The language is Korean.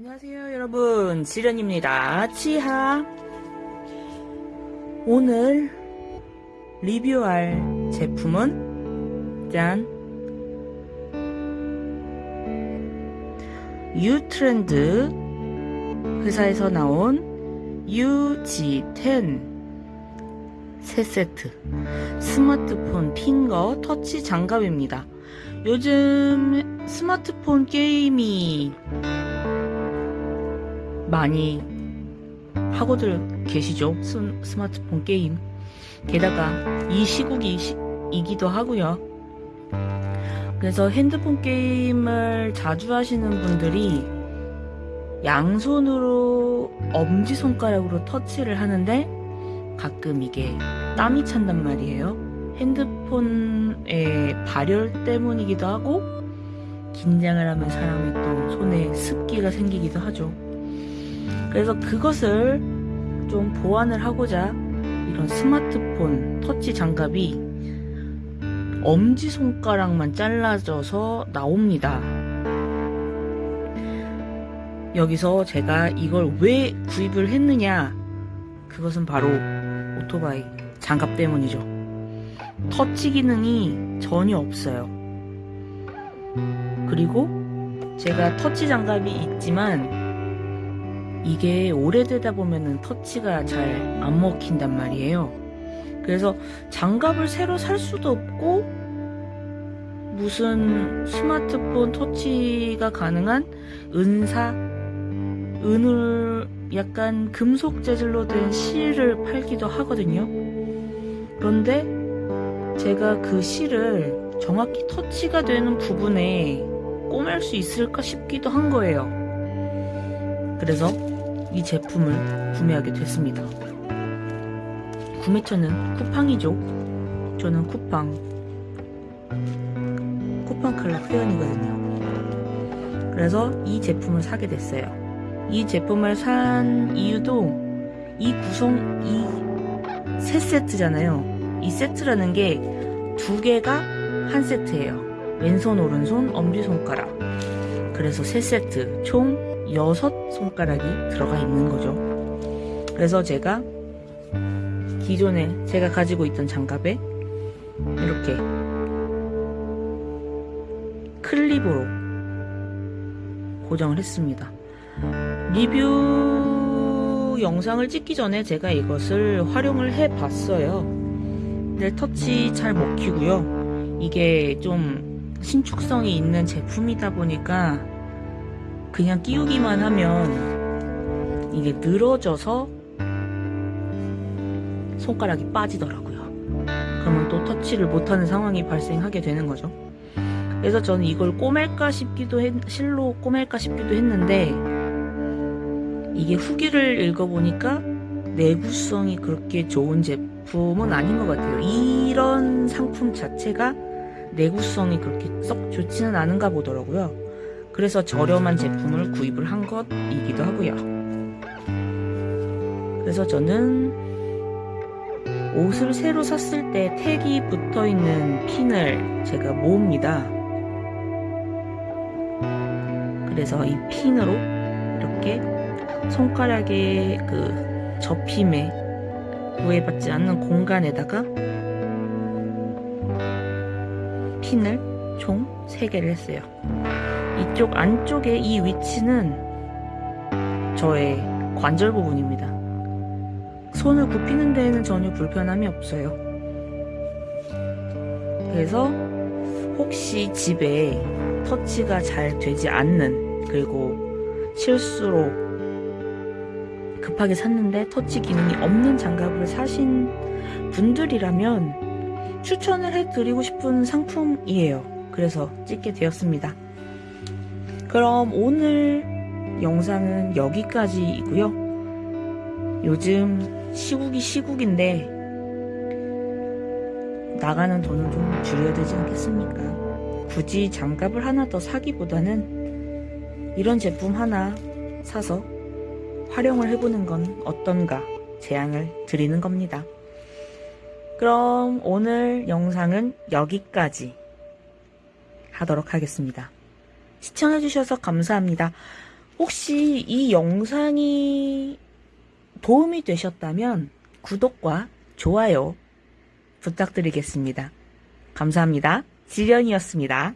안녕하세요 여러분. 지련입니다. 치하. 오늘 리뷰할 제품은 짠. 유트렌드 회사에서 나온 UG10 3세트. 스마트폰 핑거 터치 장갑입니다. 요즘 스마트폰 게임이 많이 하고들 계시죠? 스, 스마트폰 게임. 게다가 이 시국이기도 하고요. 그래서 핸드폰 게임을 자주 하시는 분들이 양손으로 엄지손가락으로 터치를 하는데 가끔 이게 땀이 찬단 말이에요. 핸드폰의 발열 때문이기도 하고 긴장을 하면 사람이 또 손에 습기가 생기기도 하죠 그래서 그것을 좀 보완을 하고자 이런 스마트폰 터치 장갑이 엄지손가락만 잘라져서 나옵니다. 여기서 제가 이걸 왜 구입을 했느냐 그것은 바로 오토바이 장갑 때문이죠. 터치 기능이 전혀 없어요. 그리고 제가 터치 장갑이 있지만 이게 오래되다 보면은 터치가 잘 안 먹힌단 말이에요. 그래서 장갑을 새로 살 수도 없고 무슨 스마트폰 터치가 가능한 은사, 은을 약간 금속 재질로 된 실을 팔기도 하거든요. 그런데 제가 그 실을 정확히 터치가 되는 부분에 꼬맬 수 있을까 싶기도 한 거예요. 그래서 이 제품을 구매하게 됐습니다. 구매처는 쿠팡이죠. 저는 쿠팡 쿠팡 클럽 회원이거든요. 그래서 이 제품을 사게 됐어요. 이 제품을 산 이유도 이 구성 이 세 세트잖아요. 이 세트라는 게 두 개가 한 세트예요. 왼손 오른손 엄지손가락. 그래서 세 세트 총 여섯 손가락이 들어가 있는 거죠. 그래서 제가 기존에 제가 가지고 있던 장갑에 이렇게 클립으로 고정을 했습니다. 리뷰 영상을 찍기 전에 제가 이것을 활용을 해 봤어요. 근데 터치 잘 먹히고요. 이게 좀 신축성이 있는 제품이다 보니까 그냥 끼우기만 하면 이게 늘어져서 손가락이 빠지더라고요. 그러면 또 터치를 못하는 상황이 발생하게 되는 거죠. 그래서 저는 이걸 꼬맬까 싶기도 했, 실로 꼬맬까 싶기도 했는데 이게 후기를 읽어보니까 내구성이 그렇게 좋은 제품은 아닌 것 같아요. 이런 상품 자체가 내구성이 그렇게 썩 좋지는 않은가 보더라고요. 그래서 저렴한 제품을 구입을 한 것이기도 하고요. 그래서 저는 옷을 새로 샀을 때 택이 붙어 있는 핀을 제가 모읍니다. 그래서 이 핀으로 이렇게 손가락의 그 접힘에 구애받지 않는 공간에다가 핀을 총 3개를 했어요. 이쪽 안쪽에 이 위치는 저의 관절 부분입니다. 손을 굽히는 데에는 전혀 불편함이 없어요. 그래서 혹시 집에 터치가 잘 되지 않는 그리고 실수로 급하게 샀는데 터치 기능이 없는 장갑을 사신 분들이라면 추천을 해드리고 싶은 상품이에요. 그래서 찍게 되었습니다. 그럼 오늘 영상은 여기까지이고요. 요즘 시국이 시국인데 나가는 돈을 좀 줄여야 되지 않겠습니까? 굳이 장갑을 하나 더 사기보다는 이런 제품 하나 사서 활용을 해보는 건 어떤가 제안을 드리는 겁니다. 그럼 오늘 영상은 여기까지 하도록 하겠습니다. 시청해주셔서 감사합니다. 혹시 이 영상이 도움이 되셨다면 구독과 좋아요 부탁드리겠습니다. 감사합니다. 지련이었습니다.